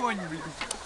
конь, блин.